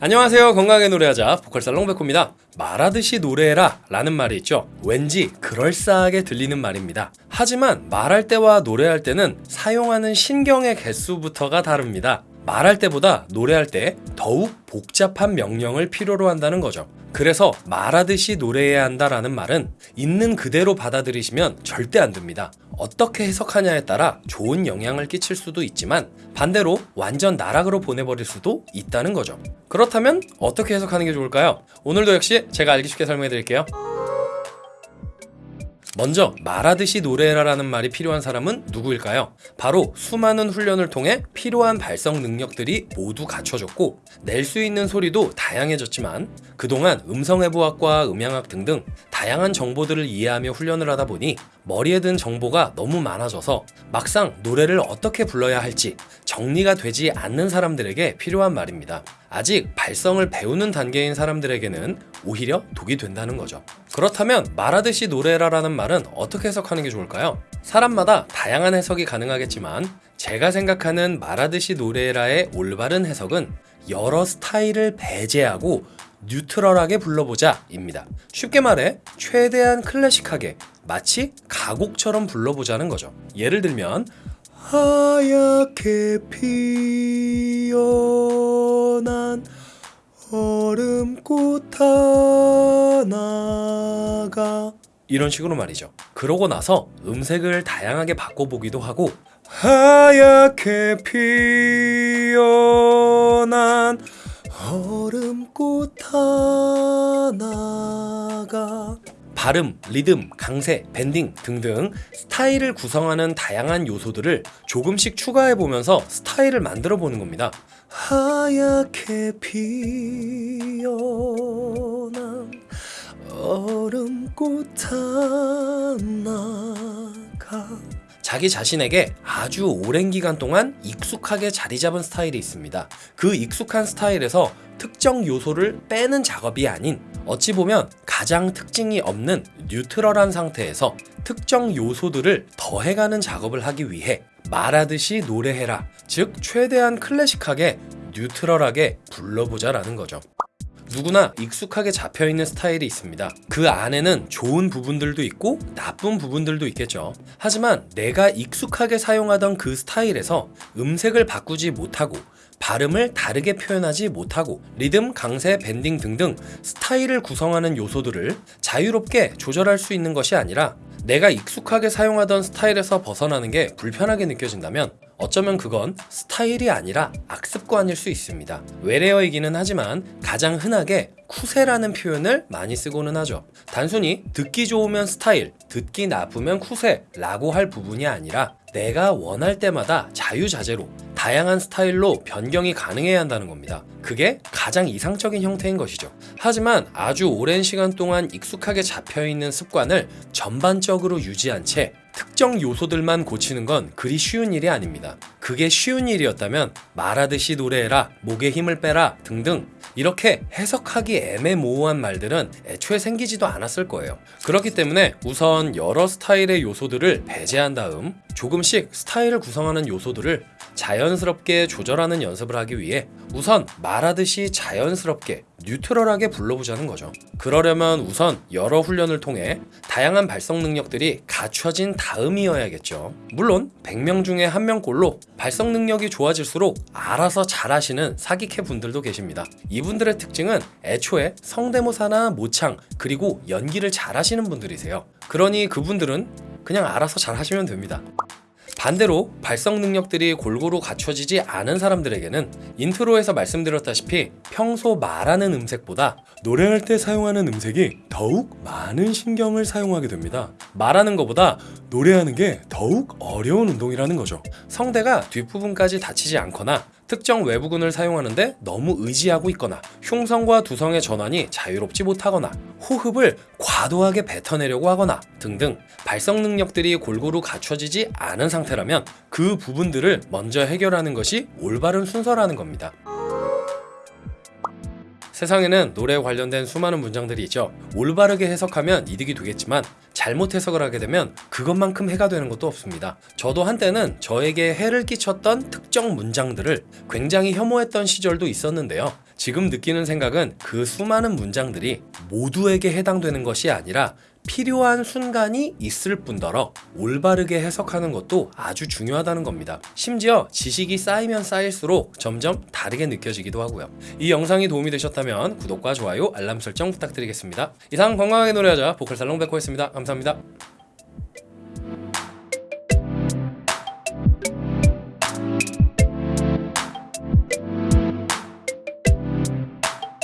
안녕하세요. 건강하게 노래하자. 보컬살 롱백호입니다. 말하듯이 노래해라 라는 말이 있죠. 왠지 그럴싸하게 들리는 말입니다. 하지만 말할 때와 노래할 때는 사용하는 신경의 개수부터가 다릅니다 말할 때보다 노래할 때 더욱 복잡한 명령을 필요로 한다는 거죠 그래서 말하듯이 노래해야 한다라는 말은 있는 그대로 받아들이시면 절대 안 됩니다. 어떻게 해석하냐에 따라 좋은 영향을 끼칠 수도 있지만 반대로 완전 나락으로 보내버릴 수도 있다는 거죠. 그렇다면 어떻게 해석하는 게 좋을까요? 오늘도 역시 제가 알기 쉽게 설명해 드릴게요. 먼저 말하듯이 노래해라라는 말이 필요한 사람은 누구일까요? 바로 수많은 훈련을 통해 필요한 발성 능력들이 모두 갖춰졌고 낼 수 있는 소리도 다양해졌지만 그동안 음성해부학과 음향학 등등 다양한 정보들을 이해하며 훈련을 하다 보니 머리에 든 정보가 너무 많아져서 막상 노래를 어떻게 불러야 할지 정리가 되지 않는 사람들에게 필요한 말입니다. 아직 발성을 배우는 단계인 사람들에게는 오히려 독이 된다는 거죠. 그렇다면 말하듯이 노래라라는 말은 어떻게 해석하는 게 좋을까요? 사람마다 다양한 해석이 가능하겠지만 제가 생각하는 말하듯이 노래라의 올바른 해석은 여러 스타일을 배제하고 뉴트럴하게 불러보자 입니다. 쉽게 말해 최대한 클래식하게 마치 가곡처럼 불러보자는 거죠. 예를 들면 하얗게 피어난 얼음꽃 하나가 이런 식으로 말이죠. 그러고 나서 음색을 다양하게 바꿔보기도 하고 하얗게 피어난 얼음꽃 하나가 발음, 리듬, 강세, 밴딩 등등 스타일을 구성하는 다양한 요소들을 조금씩 추가해 보면서 스타일을 만들어 보는 겁니다. 하얗게 피어난 얼음 꽃 하나가 자기 자신에게 아주 오랜 기간 동안 익숙하게 자리 잡은 스타일이 있습니다. 그 익숙한 스타일에서 특정 요소를 빼는 작업이 아닌 어찌 보면 가장 특징이 없는 뉴트럴한 상태에서 특정 요소들을 더해가는 작업을 하기 위해 말하듯이 노래해라. 즉, 최대한 클래식하게 뉴트럴하게 불러보자 라는 거죠. 누구나 익숙하게 잡혀있는 스타일이 있습니다. 그 안에는 좋은 부분들도 있고 나쁜 부분들도 있겠죠. 하지만 내가 익숙하게 사용하던 그 스타일에서 음색을 바꾸지 못하고 발음을 다르게 표현하지 못하고 리듬, 강세, 밴딩 등등 스타일을 구성하는 요소들을 자유롭게 조절할 수 있는 것이 아니라 내가 익숙하게 사용하던 스타일에서 벗어나는 게 불편하게 느껴진다면 어쩌면 그건 스타일이 아니라 악습관일 수 있습니다. 외래어이기는 하지만 가장 흔하게 쿠세라는 표현을 많이 쓰고는 하죠. 단순히 듣기 좋으면 스타일, 듣기 나쁘면 쿠세라고 할 부분이 아니라 내가 원할 때마다 자유자재로 다양한 스타일로 변경이 가능해야 한다는 겁니다. 그게 가장 이상적인 형태인 것이죠. 하지만 아주 오랜 시간 동안 익숙하게 잡혀있는 습관을 전반적으로 유지한 채 특정 요소들만 고치는 건 그리 쉬운 일이 아닙니다. 그게 쉬운 일이었다면 말하듯이 노래해라, 목에 힘을 빼라 등등 이렇게 해석하기 애매모호한 말들은 애초에 생기지도 않았을 거예요. 그렇기 때문에 우선 여러 스타일의 요소들을 배제한 다음 조금씩 스타일을 구성하는 요소들을 자연스럽게 조절하는 연습을 하기 위해 우선 말하듯이 자연스럽게 뉴트럴하게 불러보자는 거죠. 그러려면 우선 여러 훈련을 통해 다양한 발성 능력들이 갖춰진 다음이어야겠죠. 물론 100명 중에 한 명꼴로 발성 능력이 좋아질수록 알아서 잘하시는 사기캐 분들도 계십니다. 이분들의 특징은 애초에 성대모사나 모창 그리고 연기를 잘하시는 분들이세요. 그러니 그분들은 그냥 알아서 잘 하시면 됩니다. 반대로 발성 능력들이 골고루 갖춰지지 않은 사람들에게는 인트로에서 말씀드렸다시피 평소 말하는 음색보다 노래할 때 사용하는 음색이 더욱 많은 신경을 사용하게 됩니다. 말하는 것보다 노래하는 게 더욱 어려운 운동이라는 거죠. 성대가 뒷부분까지 닫히지 않거나 특정 외부근을 사용하는데 너무 의지하고 있거나 흉성과 두성의 전환이 자유롭지 못하거나 호흡을 과도하게 뱉어내려고 하거나 등등 발성 능력들이 골고루 갖춰지지 않은 상태라면 그 부분들을 먼저 해결하는 것이 올바른 순서라는 겁니다. 세상에는 노래에 관련된 수많은 문장들이 있죠. 올바르게 해석하면 이득이 되겠지만 잘못 해석을 하게 되면 그것만큼 해가 되는 것도 없습니다. 저도 한때는 저에게 해를 끼쳤던 특정 문장들을 굉장히 혐오했던 시절도 있었는데요. 지금 느끼는 생각은 그 수많은 문장들이 모두에게 해당되는 것이 아니라 필요한 순간이 있을 뿐더러 올바르게 해석하는 것도 아주 중요하다는 겁니다. 심지어 지식이 쌓이면 쌓일수록 점점 다르게 느껴지기도 하고요. 이 영상이 도움이 되셨다면 구독과 좋아요, 알람 설정 부탁드리겠습니다. 이상 건강하게 노래하자 보컬살롱 백호였습니다. 감사합니다.